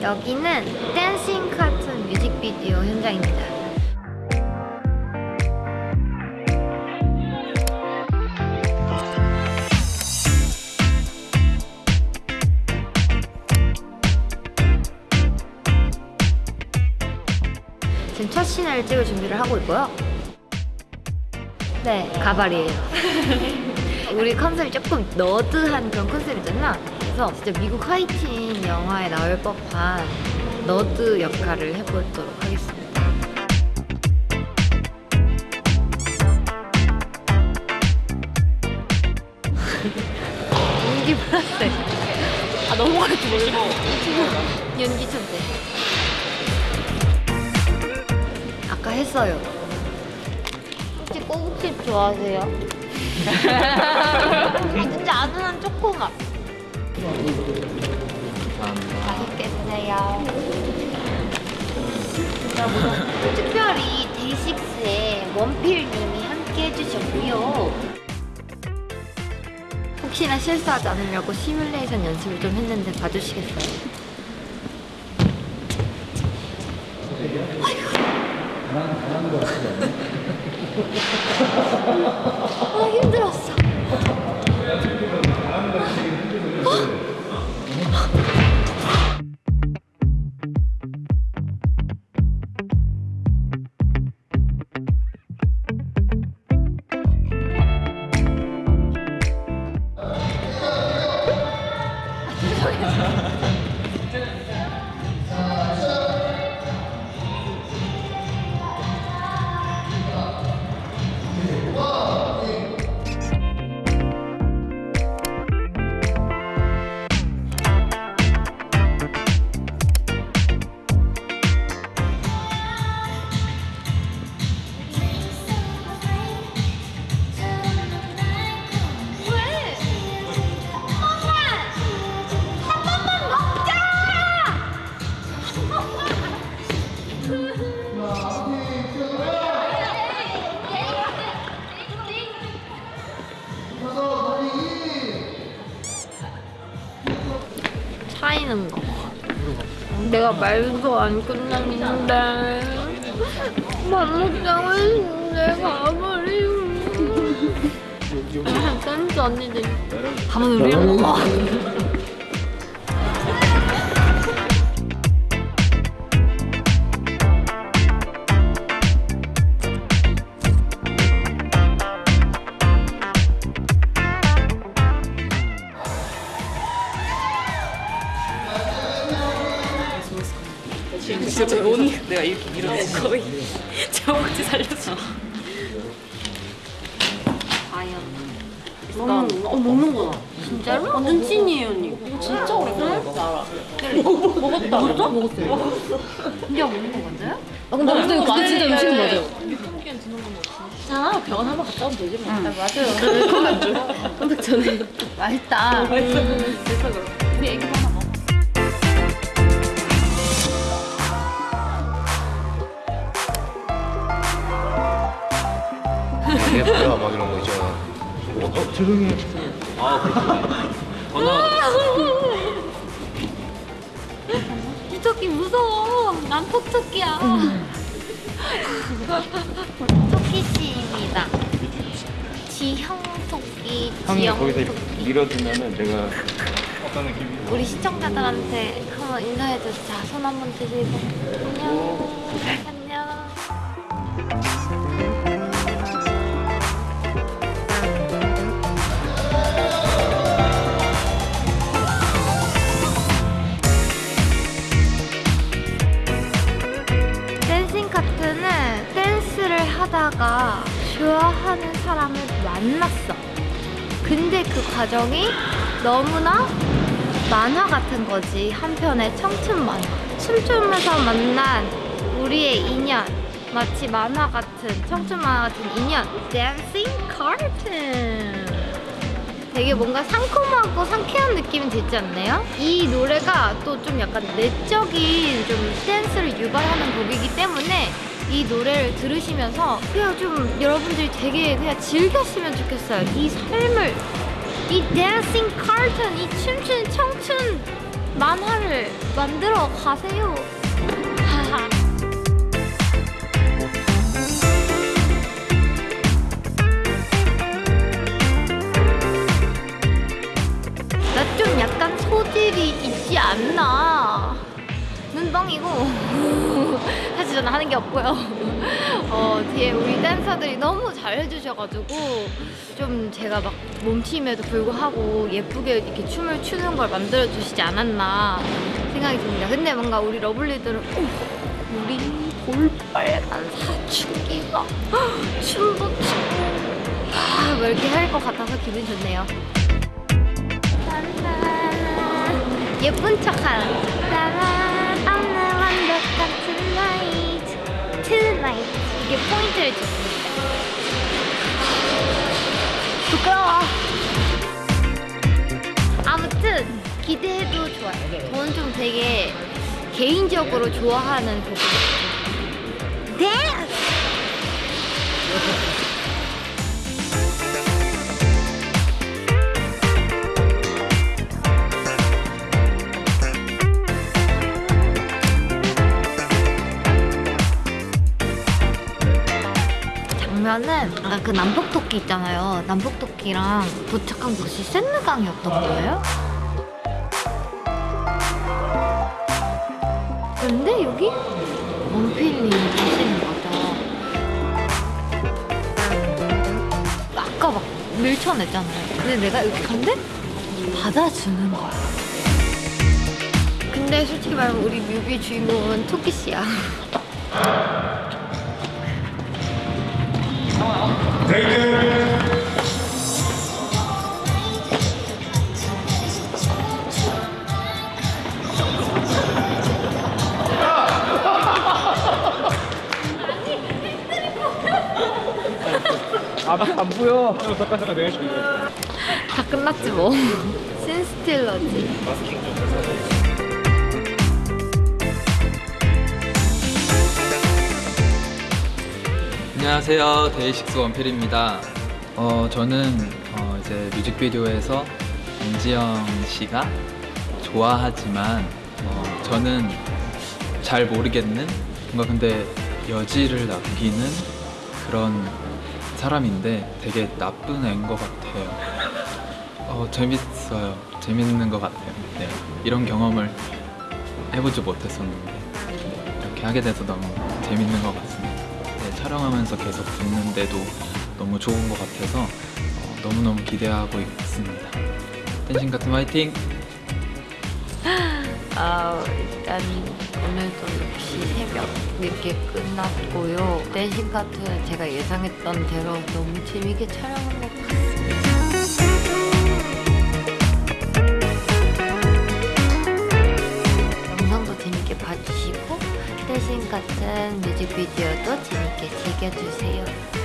여기는 Dancing Cartoon 뮤직비디오 현장입니다. 지금 첫 씬을 찍을 준비를 하고 있고요. 네, 가발이에요. 우리 컨셉이 조금 nerd한 그런 컨셉이잖아. 그래서 진짜 미국 하이틴 영화에 나올 법한 너드 역할을 해보도록 하겠습니다. 연기 플러스. 아 넘어갈 줄 몰라. 연기 천재. 아까 했어요. 혹시 꼬북칩 좋아하세요? 진짜 아둔한 초코맛. 맛있게 드세요. 특별히 데이식스의 원필님이 함께 해주셨고요. 혹시나 실수하지 않으려고 시뮬레이션 연습을 좀 했는데 봐주시겠어요? 아 힘들었어. 차이는 거. 내가 말도 안 끝났는데. 만목장을 내가 가버리고. 댄스 언니들이 가만 우리랑 먹어 진짜 제 온, 내가 이렇게 밀어냈어. 거의 제 억지 살렸어. 과연 먹는, 어, 먹는 거다. 진짜로? 완전 찐이에요, 언니. 이거 진짜 오랜만에 먹어. 먹었다. 먹었어? 먹었어요. 혼자 먹는 거 맞아요? 아, 근데 근데 그게 진짜 음식은 맞아요. 자 병원 한번 갔다 오면 되지 뭐 맞아요. 컴백 전에. 맛있다 그래서 이게 뭐야 막 이런 거 있잖아. 어, 죄송해요. 아, 그렇구나. 이 토끼 무서워. 난 톡토끼야. 토끼 씨입니다. 지형 토끼 지형 거기서 토끼. 밀어주면은 내가? 우리 시청자들한테 한번 인사해줘 자. 손 한번 드시고. 안녕. 안녕 하다가 좋아하는 사람을 만났어. 근데 그 과정이 너무나 만화 같은 거지. 한편의 청춘 만화. 춤추면서 만난 우리의 인연. 마치 만화 같은, 청춘 만화 같은 인연. 카툰. 되게 뭔가 상콤하고 상쾌한 느낌이 들지 않나요? 이 노래가 또 좀 약간 내적인 좀 댄스를 유발하는 곡이기 때문에 이 노래를 들으시면서 그냥 좀 여러분들이 되게 그냥 즐겼으면 좋겠어요. 이 삶을 이 댄싱 카툰, 이 춤추는 청춘 만화를 만들어 가세요. 없고요. 어, 뒤에 우리 댄서들이 너무 잘 해주셔가지고 좀 제가 막 몸치임에도 불구하고 예쁘게 이렇게 춤을 추는 걸 만들어 주시지 않았나 생각이 듭니다. 근데 뭔가 우리 러블리들은 오, 우리 볼빨간 사춘기가 춤도 추고 아, 뭐 이렇게 할 것 같아서 기분 좋네요. 예쁜 척하는 따란 오늘 완벽한 tonight tonight 이 게 포인트를 줬습니다. 부끄러워. 아무튼 기대해도 좋아요. 저는 좀 되게 개인적으로 좋아하는 곡이에요 댄스! 아까 그 남북토끼 있잖아요. 남북토끼랑 도착한 곳이 센느강이었던 거예요. 근데 여기 원필님 계시는 거죠. 아까 막 밀쳐냈잖아요. 근데 내가 여기 간데 받아주는 거야. 근데 솔직히 말하면 우리 뮤비 주인공은 토끼 씨야. 안 보여. 다 끝났지 뭐. 신스틸러지. 안녕하세요. 데이식스 원필입니다. 어, 저는 어, 이제 뮤직비디오에서 김지영 씨가 좋아하지만 어, 저는 잘 모르겠는 뭔가 근데 여지를 남기는 그런 사람인데 되게 나쁜 애인 것 같아요. 어, 재밌어요. 재밌는 것 같아요. 네. 이런 경험을 해보지 못했었는데 이렇게 하게 돼서 너무 재밌는 것 같습니다. 네, 촬영하면서 계속 듣는데도 너무 좋은 것 같아서 어, 너무너무 기대하고 있습니다. 댄싱 같은 화이팅! 아, 일단 오늘도 역시 새벽 늦게 끝났고요. 댄싱 카트는 제가 예상했던 대로 너무 재밌게 촬영한 것 같습니 같은 뮤직비디오도 재밌게 즐겨주세요.